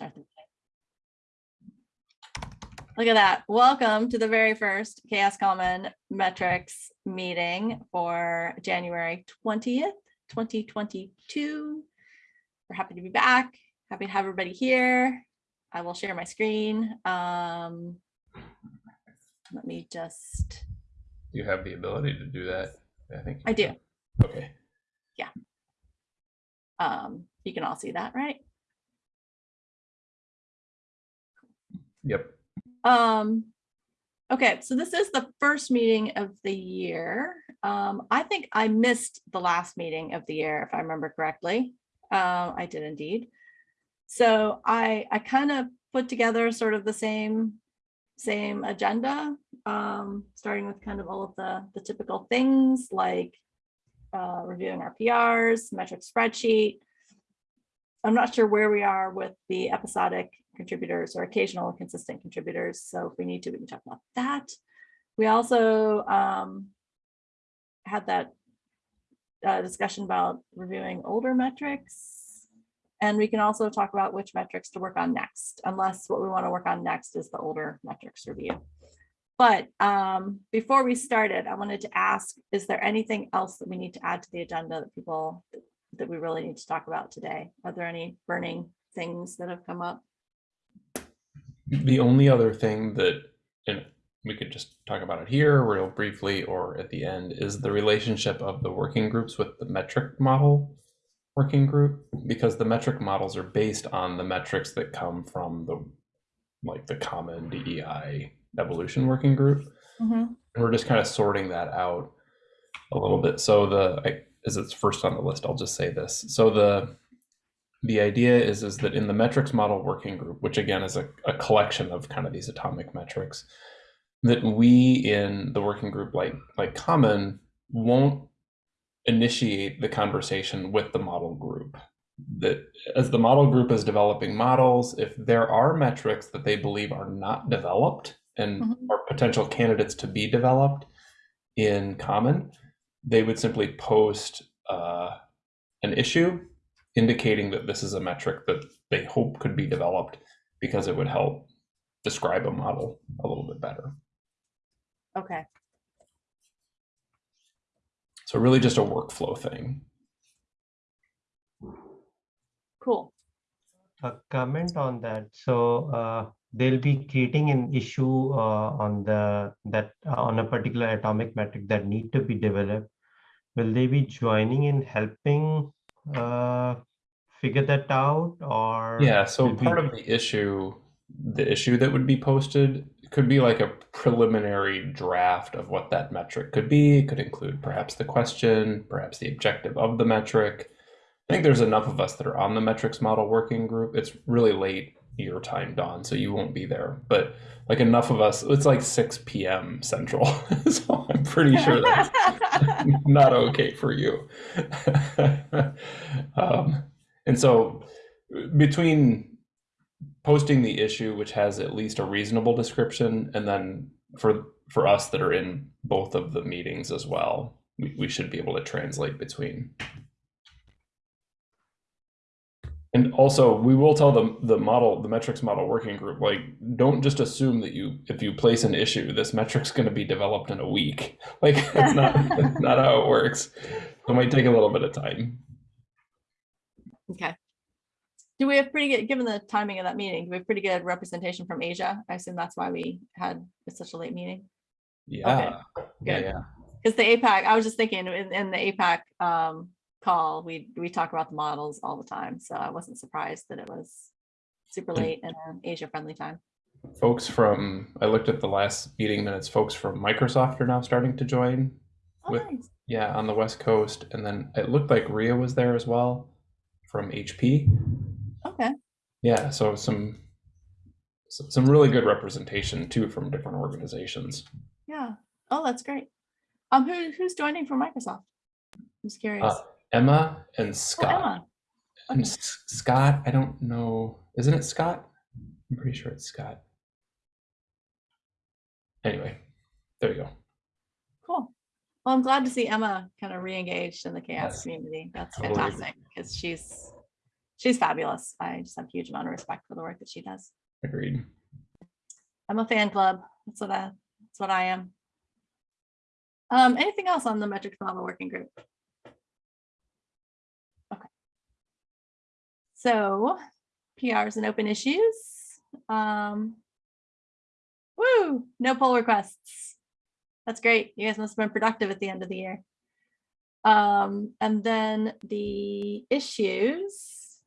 Start the Look at that. Welcome to the very first CHAOSS Common metrics meeting for January 20th, 2022. We're happy to be back. Happy to have everybody here. I will share my screen. Um, let me just, You have the ability to do that, I think. I do. Okay, Yeah. Um, you can all see that, right? Yep. Um, okay, so this is the first meeting of the year. Um, I think I missed the last meeting of the year, if I remember correctly. Uh, I did indeed. So I, I kind of put together sort of the same, same agenda, um, starting with kind of all of the, the typical things like uh, reviewing our PRs, metric spreadsheet. I'm not sure where we are with the episodic contributors or occasional consistent contributors. So if we need to, we can talk about that. We also um, had that uh, discussion about reviewing older metrics. And we can also talk about which metrics to work on next, unless what we want to work on next is the older metrics review. But um, before we started, I wanted to ask, is there anything else that we need to add to the agenda that people that we really need to talk about today? Are there any burning things that have come up? The only other thing that, and we could just talk about it here real briefly or at the end, is the relationship of the working groups with the metric model working group, because the metric models are based on the metrics that come from the, like the common DEI evolution working group. Mhm. We're just kind of sorting that out a little bit. So the, I- as it's first on the list, I'll just say this. So the, the idea is, is that in the metrics model working group, which again is a, a collection of kind of these atomic metrics, that we in the working group like, like common won't initiate the conversation with the model group. That as the model group is developing models, if there are metrics that they believe are not developed and Mhm. are potential candidates to be developed in common, they would simply post uh, an issue indicating that this is a metric that they hope could be developed because it would help describe a model a little bit better. Okay, So really just a workflow thing. cool. A comment on that. So uh, they'll be creating an issue uh, on the that uh, on a particular atomic metric that need to be developed. Will they be joining in helping uh, figure that out or? Yeah, so part we- of the issue, the issue that would be posted could be like a preliminary draft of what that metric could be. It could include perhaps the question, perhaps the objective of the metric. I think there's enough of us that are on the metrics model working group. It's really late your time, Dawn, so you won't be there. But like enough of us, it's like 6 p.m. Central. so I'm pretty sure that's not okay for you. um, and so between posting the issue, which has at least a reasonable description, and then for for us that are in both of the meetings as well, we, we should be able to translate between. And also, we will tell them the model, the metrics model working group, like, don't just assume that you, if you place an issue, this metric's going to be developed in a week. Like, that's not, not how it works. It might take a little bit of time. Okay. Do we have pretty good, given the timing of that meeting, do we have pretty good representation from Asia? I assume that's why we had such a late meeting. Yeah. Yeah. good. Yeah. Because the APAC, I was just thinking in, in the APAC um, call, we, we talk about the models all the time. So I wasn't surprised that it was super late and an Asia friendly time. Folks from, I looked at the last meeting minutes, folks from Microsoft are now starting to join. Oh, With- nice. Yeah, on the West Coast. And then it looked like Ria was there as well from HP. Okay, Yeah, so some some really good representation too from different organizations. yeah. Oh, that's great. Um, who, who's joining from Microsoft? I'm just curious. Uh, Emma and Scott. Oh, Scott. Emma. And S- Scott, I don't know. Isn't it Scott? I'm pretty sure it's Scott. Anyway, there you go. Well, I'm glad to see Emma kind of re-engaged in the CHAOSS Yes. community. That's Totally fantastic because she's she's fabulous. I just have a huge amount of respect for the work that she does. Agreed. I'm a fan club. That's what I, that's what I am. Um, anything else on the metrics model working group? Okay. So PRs and open issues. Um, woo, no pull requests. That's great. You guys must have been productive at the end of the year. Um, and then the issues.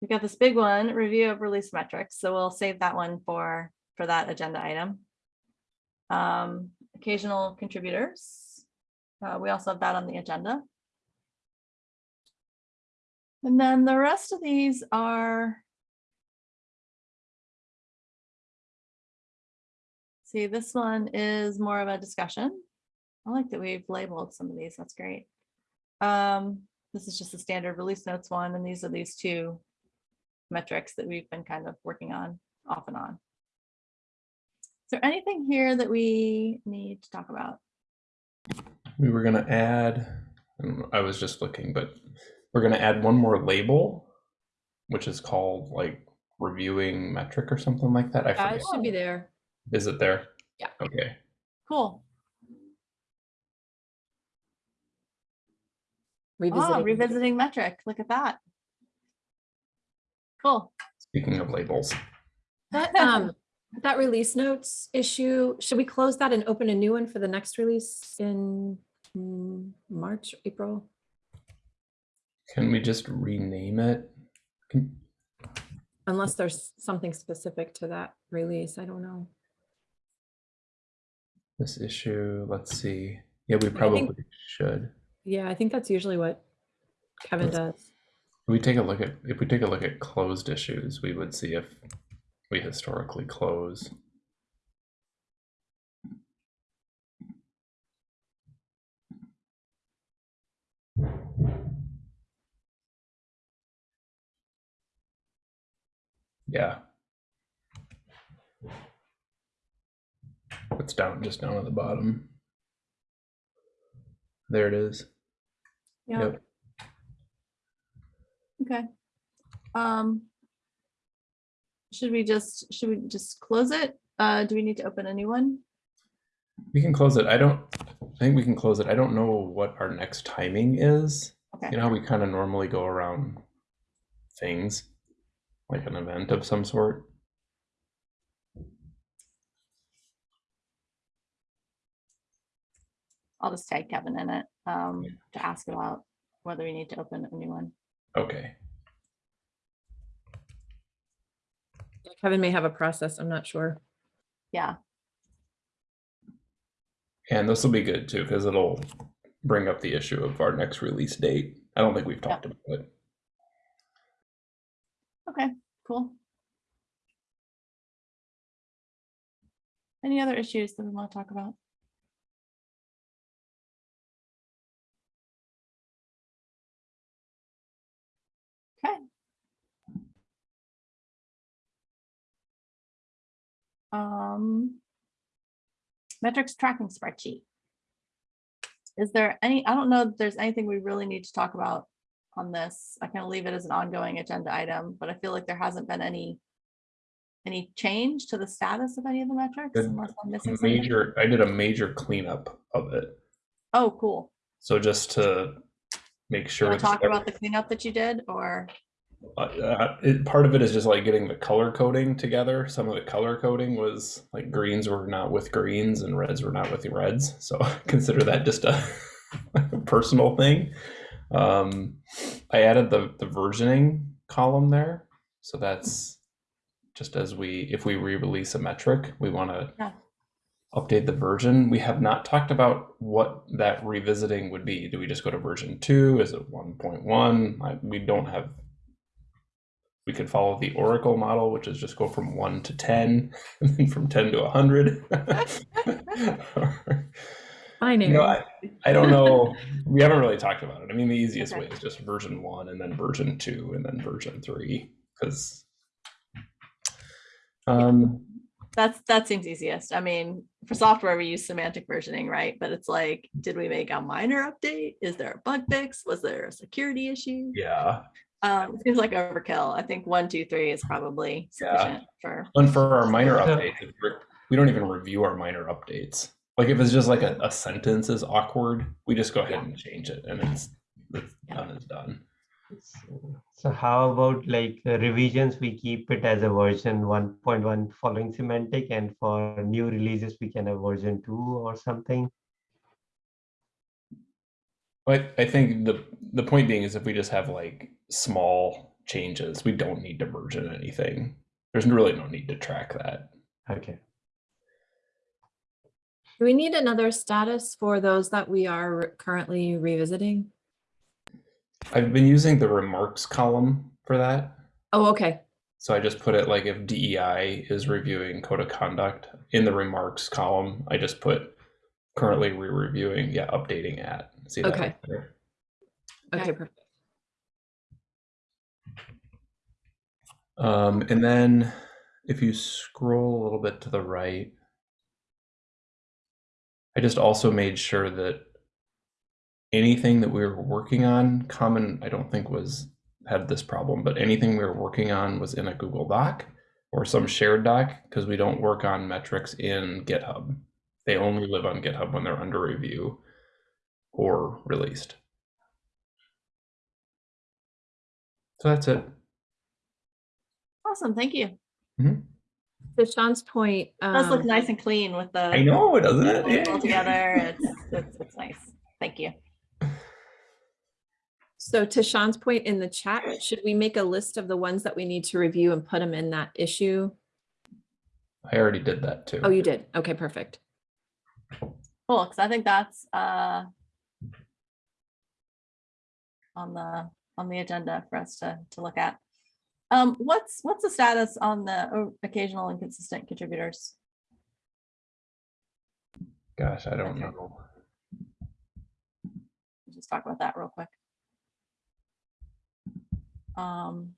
We've got this big one, review of release metrics, so we'll save that one for, for that agenda item. Um, occasional contributors. Uh, we also have that on the agenda. And then the rest of these are. See, this one is more of a discussion. I like that we've labeled some of these, that's great. Um, this is just a standard release notes one, and these are these two metrics that we've been kind of working on off and on. Is there anything here that we need to talk about? We were gonna add, I I was just looking, but we're gonna add one more label, which is called like reviewing metric or something like that. I Yeah, forget. it should be there. Is it there? Yeah. Okay. Cool. Ah, Revisiting. revisiting metric, look at that. Cool. Speaking of labels, That, um, that release notes issue, should we close that and open a new one for the next release in mm, March, April? can we just rename it? Can- Unless there's something specific to that release, I don't know. This issue, let's see. Yeah, we think- probably should. Yeah, I think that's usually what Kevin does. If we take a look at if we take a look at closed issues, we would see if we historically close. Yeah. It's down just down at the bottom. There it is. Yeah, Yep. okay. Um. Should we just, should we just close it? Uh, do we need to open a new one? We can close it. I don't I think we can close it. I don't know what our next timing is. Okay. You know how we kind of normally go around things like an event of some sort. I'll just tag Kevin in it, um, to ask about whether we need to open a new one. Okay. Kevin may have a process, I'm not sure. Yeah, And this will be good too, because it'll bring up the issue of our next release date. I don't think we've talked about it. okay, cool. Any other issues that we want to talk about? Um. Metrics tracking spreadsheet. Is there any, I don't know if there's anything we really need to talk about on this. I kind of leave it as an ongoing agenda item, but I feel like there hasn't been any any change to the status of any of the metrics unless I'm missing something? Major, I did a major cleanup of it. Oh, cool. So just to make sure. Talk about the cleanup that you did or? Uh, it, part of it is just like getting the color coding together. Some of the color coding was like greens were not with greens and reds were not with the reds. So consider that just a personal thing. Um, I added the the versioning column there, so that's just as we if we re-release a metric, we want to Yeah. update the version. We have not talked about what that revisiting would be. Do we just go to version two? Is it one point one? We don't have we could follow the Oracle model, which is just go from one to 10, and then from 10 to 100. I you know. I, I don't know. We haven't really talked about it. I mean, the easiest way is just version one and then version two and then version three. Because um, That's, that seems easiest. I mean, for software, we use semantic versioning, right? But it's like, did we make a minor update? Is there a bug fix? Was there a security issue? Yeah. Um, it seems like overkill. I think one, two, three is probably sufficient Yeah. sufficient for, And for our minor updates, we don't even review our minor updates. Like if it's just like a, a sentence is awkward, we just go ahead and change it and it's, it's Yeah. done is done. So how about like uh, revisions, we keep it as a version one point one following semantic and for new releases, we can have version two or something? But I think the the point being is if we just have like small changes, we don't need to version anything. There's really no need to track that. Okay. Do we need another status for those that we are currently revisiting? I've been using the remarks column for that. Oh, okay. So I just put it like if DEI is reviewing code of conduct in the remarks column, I just put currently re-reviewing, yeah, updating at. See that? Okay. right? Okay. Okay, perfect. Um, and then if you scroll a little bit to the right, I just also made sure that anything that we were working on, common, I don't think was had this problem, but anything we were working on was in a Google Doc or some shared doc because we don't work on metrics in GitHub. They only live on GitHub when they're under review or released. So that's it. awesome, thank you. To Sean's point. It Does look um, nice and clean with the. I know, it doesn't it? all together. It's, it's, it's nice. Thank you. So to Sean's point in the chat, should we make a list of the ones that we need to review and put them in that issue? I already did that too. Oh, you did. Okay, perfect. Cool, because I think that's uh on the, on the agenda for us to, to look at. Um, what's, what's the status on the o- occasional inconsistent contributors? Gosh, I don't know. Let's Just talk about that real quick. Um.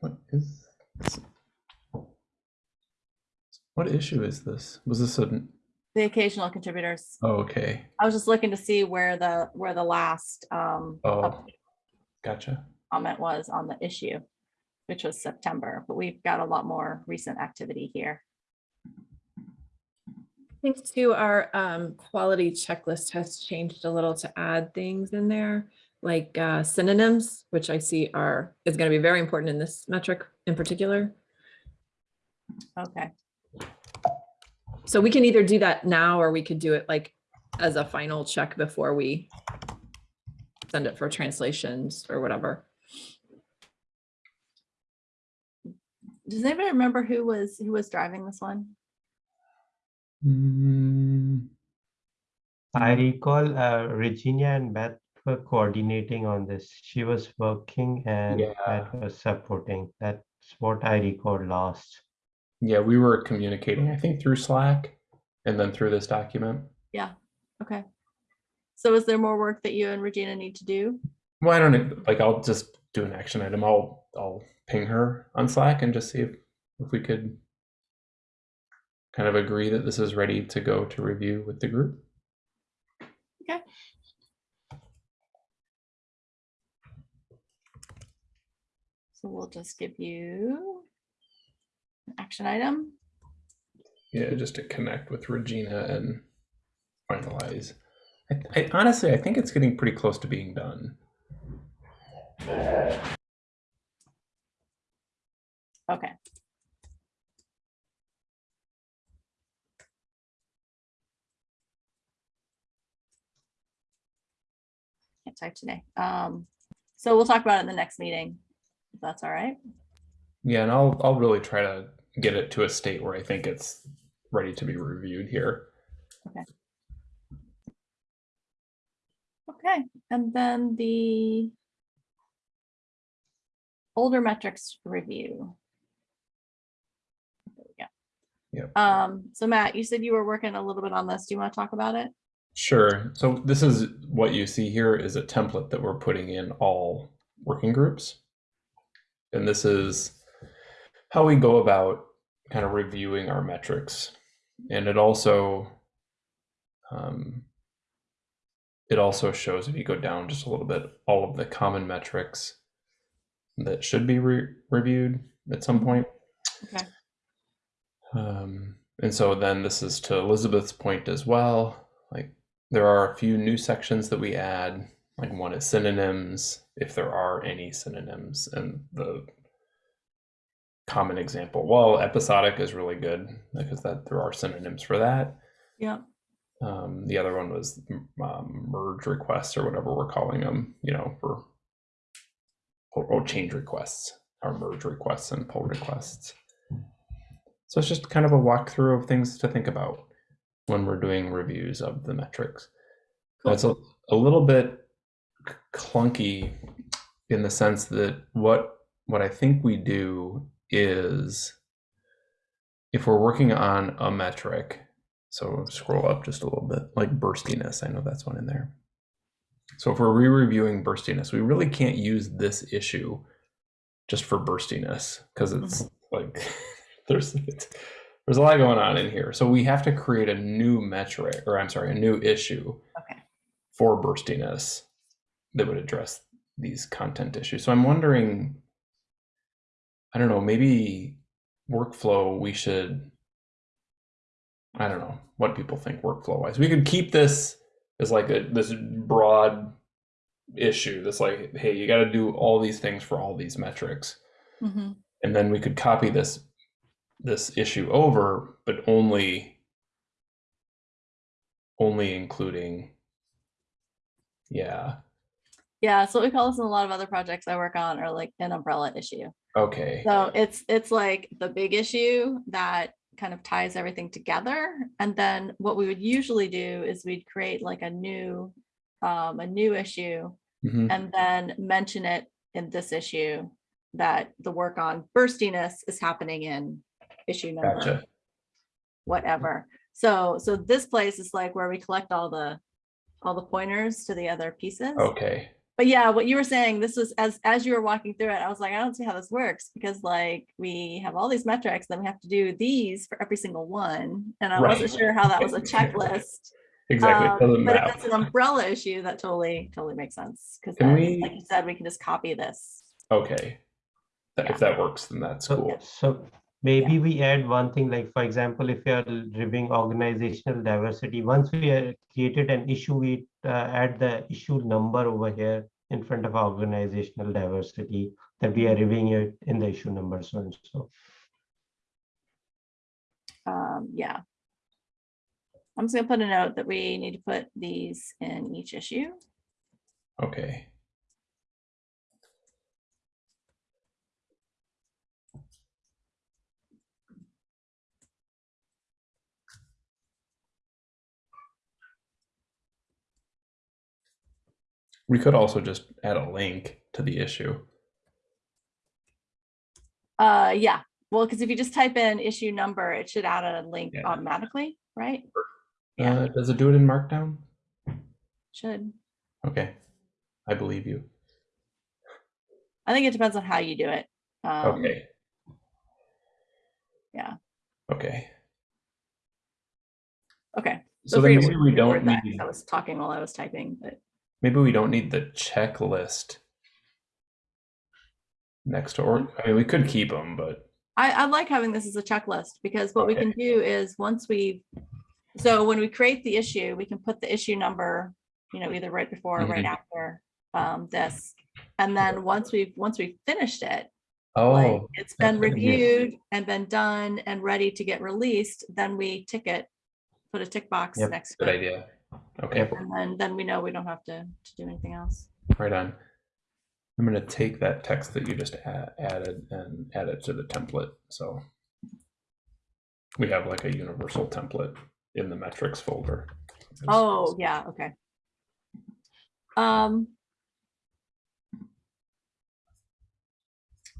What is this? What issue is this? Was this a? The occasional contributors. Oh, okay. I was just looking to see where the, where the last um Oh, gotcha. comment was on the issue, which was September, but we've got a lot more recent activity here. I think too, our um, quality checklist has changed a little to add things in there, like uh, synonyms, which I see are, is going to be very important in this metric in particular. Okay, So we can either do that now, or we could do it like as a final check before we send it for translations or whatever. does anybody remember who was, who was driving this one? Mm, I recall uh, Regina and Beth were coordinating on this. She was working and Yeah. Beth was supporting. That's what I recall last. yeah, we were communicating, I think, through Slack and then through this document. Yeah. Okay. So is there more work that you and Regina need to do? Well, I don't know. Like, I'll just do an action item. I'll I'll ping her on Slack and just see if if we could kind of agree that this is ready to go to review with the group. Okay. So we'll just give you an action item. Yeah, just to connect with Regina and finalize. I, I honestly, I think it's getting pretty close to being done. Okay. Can't type today. Um, so we'll talk about it in the next meeting, if that's all right. Yeah, and I'll I'll really try to get it to a state where I think it's ready to be reviewed here. Okay, Okay, and then the older metrics review. There we go. Yep. Um, so Matt, you said you were working a little bit on this. Do you want to talk about it? Sure. So this is what you see here is a template that we're putting in all working groups. And this is how we go about kind of reviewing our metrics. And it also um, it also shows if you go down just a little bit all of the common metrics that should be re- reviewed at some point. Okay. Um, and so then this is to Elizabeth's point as well. Like there are a few new sections that we add. Like one is synonyms, if there are any synonyms, and the common example. Well, episodic is really good because that there are synonyms for that. Yeah. Um, the other one was um, merge requests or whatever we're calling them, you know, for or, change requests, or merge requests and pull requests. So it's just kind of a walkthrough of things to think about when we're doing reviews of the metrics. Cool. It's a, a little bit clunky in the sense that what what I think we do is if we're working on a metric, so scroll up just a little bit, like burstiness. I know that's one in there. So if we're re-reviewing burstiness, we really can't use this issue just for burstiness because it's mm-hmm. like there's it's, there's a lot going on in here. So we have to create a new metric, or I'm sorry, a new issue Okay. for burstiness that would address these content issues. So I'm wondering, I don't know, maybe workflow we should I don't know what people think workflow wise. We could keep this as like a this broad issue. That's like, hey, you got to do all these things for all these metrics, Mhm. and then we could copy this this issue over, but only only including, yeah, Yeah. So what we call this in a lot of other projects I work on are like an umbrella issue. okay, So it's it's like the big issue that kind of ties everything together. And then what we would usually do is we'd create like a new um, a new issue Mhm. and then mention it in this issue that the work on burstiness is happening in issue number gotcha. whatever. So so this place is like where we collect all the all the pointers to the other pieces. Okay, But yeah, what you were saying, this was as as you were walking through it, I was like, I don't see how this works because like we have all these metrics, then we have to do these for every single one. And I wasn't sure how that was a checklist. exactly. Um, But if map. it's an umbrella issue, that totally, totally makes sense. Because we- like you said, we can just copy this. Okay, Yeah. if that works, then that's So, cool. so maybe we add one thing, like, for example, if you're reviewing organizational diversity, once we uh, created an issue, we uh, add the issue number over here in front of organizational diversity, that we are reviewing it in the issue number, so and so. Um, yeah. I'm just gonna put a note that we need to put these in each issue. Okay. We could also just add a link to the issue. Uh, yeah, well, because if you just type in issue number, it should add a link Yeah. automatically, right? Yeah. Uh, does it do it in Markdown? Should. Okay, I believe you. I think it depends on how you do it. Um, Okay. yeah. Okay. Okay. So then maybe we don't that, need I was talking while I was typing, but maybe we don't need the checklist next to or I mean we could keep them, but I, I like having this as a checklist because what we can do is once we, so when we create the issue, we can put the issue number, you know, either right before or right Mhm. after um, this. And then once we've, once we've finished it, oh like it's been a good reviewed and been done and ready to get released, then we tick it, put a tick box Yep. next good to it. idea. Okay, And then, then we know we don't have to, to do anything else. right on. I'm gonna take that text that you just a- added and add it to the template. So we have like a universal template in the metrics folder. Oh, yeah, okay. Um.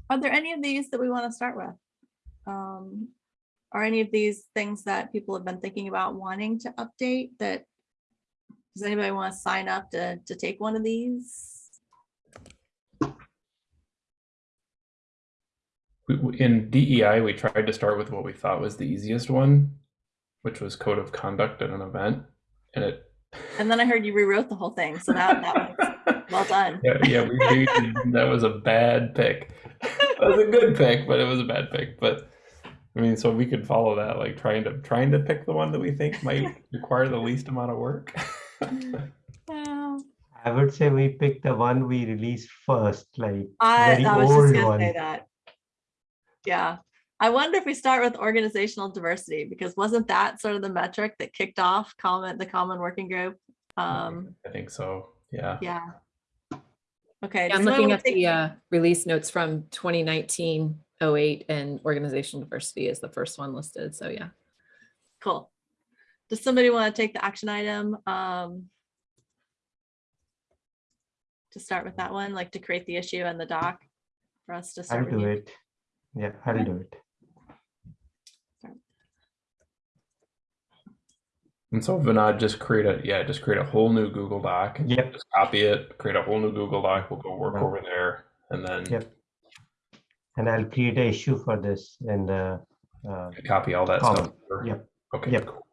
Are there any of these that we want to start with? Um, are any of these things that people have been thinking about wanting to update that? Does anybody want to sign up to, to take one of these? In DEI, we tried to start with what we thought was the easiest one, which was code of conduct at an event, and it. And then I heard you rewrote the whole thing, so that, that was well done. Yeah, yeah, we we- that was a bad pick. That was a good pick, but it was a bad pick. But I mean, so we could follow that, like trying to trying to pick the one that we think might require the least amount of work. Wow. I would say we picked the one we released first, like I, very I was just old gonna one. say that. Yeah, I wonder if we start with organizational diversity, because wasn't that sort of the metric that kicked off common, the common working group? Um, I think so. Yeah. yeah. Okay. Yeah, I'm looking at the uh, release notes from 2019 08 and organizational diversity is the first one listed. So yeah. Cool. Does somebody want to take the action item? um, To start with that one, like to create the issue and the doc for us to start. I'll do reviewing? it. Yeah, I'll do it. And so Vinod, just create a yeah, just create a whole new Google Doc. Yep. Just copy it, create a whole new Google Doc. We'll go work Right. over there, and then Yep. And I'll create a issue for this in the, uh, copy all that Column. stuff. over. Yep. Okay. Yep. cool. Cool.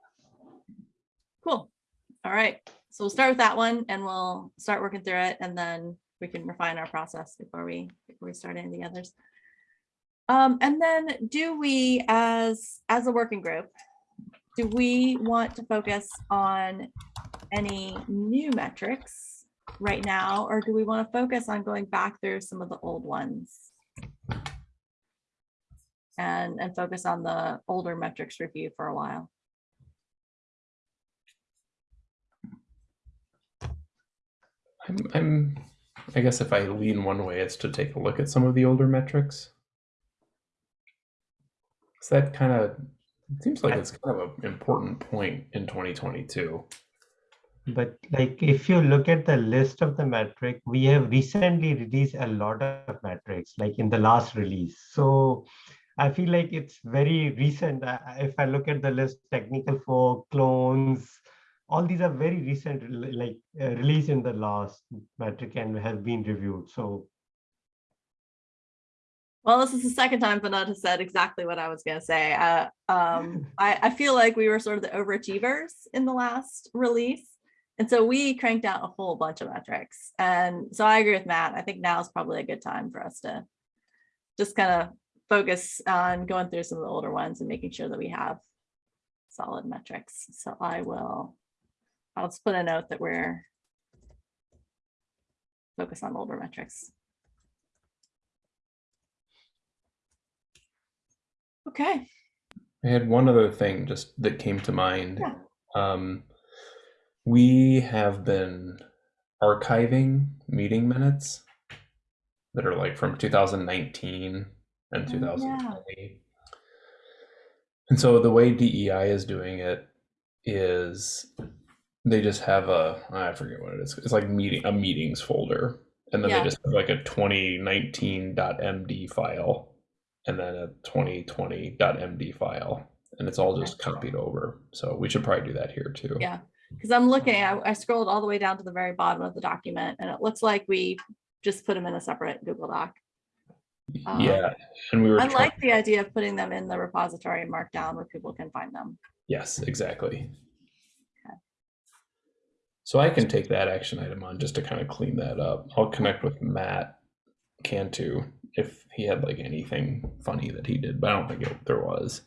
All right. So we'll start with that one and we'll start working through it and then we can refine our process before we, before we start any of the others. Um, and then do we, as, as a working group, do we want to focus on any new metrics right now? Or do we want to focus on going back through some of the old ones? And, and focus on the older metrics review for a while? I'm, I'm, I guess if I lean one way, it's to take a look at some of the older metrics. So that kind of it seems like it's kind of an important point in 2022. but like if you look at the list of the metric, we have recently released a lot of metrics, like in the last release. So I feel like it's very recent. If I look at the list, technical fork, clones, all these are very recent, like uh, released in the last metric and have been reviewed. So Well, this is the second time Vinod has said exactly what I was gonna say. Uh, um, I, I feel like we were sort of the overachievers in the last release. And so we cranked out a whole bunch of metrics. And so I agree with Matt. I think now is probably a good time for us to just kind of focus on going through some of the older ones and making sure that we have solid metrics. So I will, I'll just put a note that we're focused on older metrics. Okay. I had one other thing just that came to mind. Yeah. Um, we have been archiving meeting minutes that are like from 2019 and Oh, 2020. And so the way DEI is doing it is they just have a I forget what it is. It's like meeting a meetings folder, and then Yeah. they just have like a 2019.md file, and then a 2020.md file, and it's all just copied over. So we should probably do that here too. Yeah, because I'm looking, I, I scrolled all the way down to the very bottom of the document and it looks like we just put them in a separate Google Doc. Um, Yeah, and we were. I like the idea of putting them in the repository and markdown where people can find them. Yes, exactly. So I can take that action item on just to kind of clean that up. I'll connect with Matt Cantu if he had like anything funny that he did, but I don't think it, there was.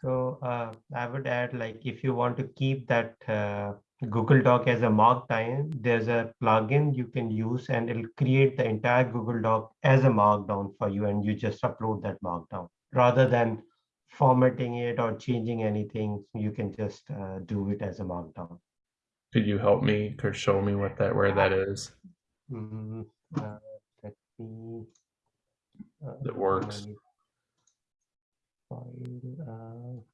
So uh, I would add, like, if you want to keep that uh, Google Doc as a markdown, there's a plugin you can use and it'll create the entire Google Doc as a markdown for you and you just upload that markdown. Rather than formatting it or changing anything, you can just uh, do it as a markdown. Could you help me or show me what that where that is? Mm, uh, Let me. uh, That works. File,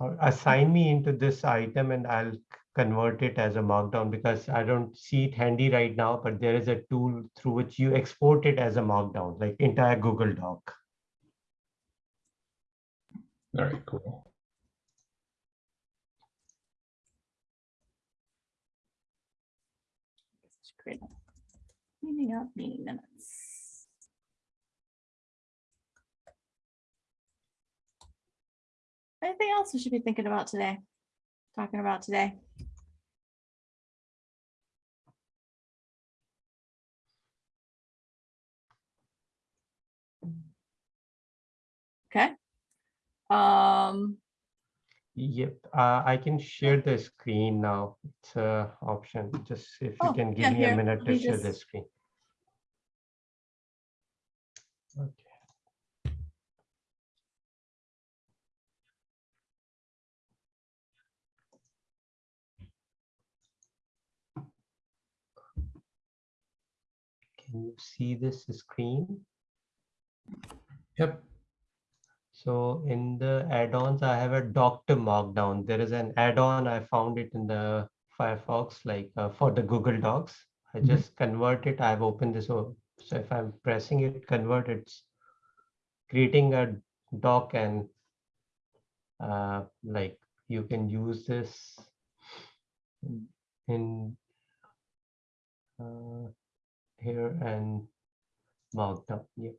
uh, assign me into this item and I'll convert it as a markdown because I don't see it handy right now, but there is a tool through which you export it as a markdown, like entire Google Doc. All right, cool. A Meeting up, meeting minutes. Anything else we should be thinking about today? Talking about today? Okay. Um, Yep, uh, I can share the screen now. It's an option. Just if you Oh, can yeah, give me here, a minute to me share the screen. Okay. Can you see this screen? Yep. So in the add-ons, I have a Docs to Markdown. There is an add-on, I found it in the Firefox, like uh, for the Google Docs. I Mhm. just convert it. I've opened this. o- So if I'm pressing it, convert, it's creating a doc and uh, like you can use this in- uh, here and markdown. Yep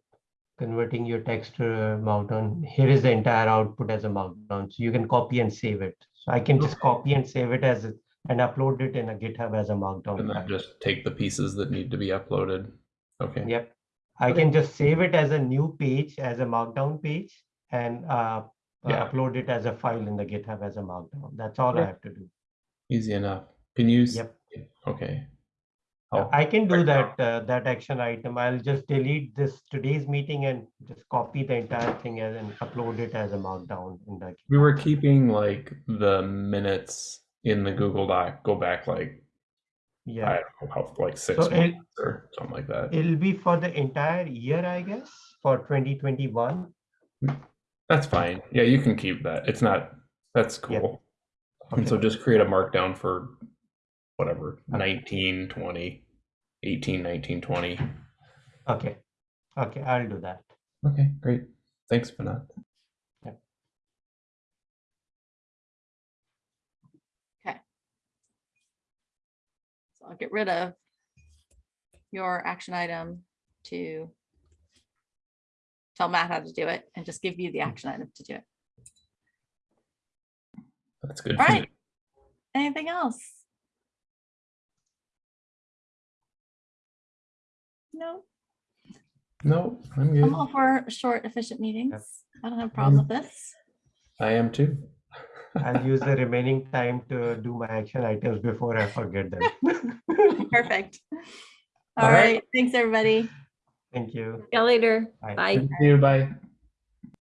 converting your text to a markdown. Here is the entire output as a markdown. So you can copy and save it. So I can just copy and save it as a- and upload it in a GitHub as a markdown. And then file. just take the pieces that need to be uploaded. Okay. Yep. I Okay. can just save it as a new page, as a markdown page and uh, uh, Yeah. upload it as a file in the GitHub as a markdown. That's all I have to do. Easy enough. Can you? Yep. Okay. Yeah, Oh, I can do that, uh, that action item. I'll just delete this today's meeting and just copy the entire thing and upload it as a markdown in the. we were keeping like the minutes in the Google Doc. Go back like Yeah. I don't know how like six So it- months or something like that. It'll be for the entire year, I guess, for 2021. That's fine. Yeah, you can keep that. It's not. That's cool. And so just create a markdown for whatever Okay. 19, 20, 18, 19, 20. Okay, okay, I'll do that. Okay, great. Thanks, Vinod. Yeah. Okay. So I'll get rid of your action item to tell Matt how to do it and just give you the action item to do it. That's good. All for right. Anything else? No, No, I'm good. I'm all for short, efficient meetings. I don't have a problem with this. I am too. I'll use the remaining time to do my action items before I forget them. Perfect. All All right. right, thanks, everybody. Thank you. See you later. Bye. Bye. Thank you. Bye.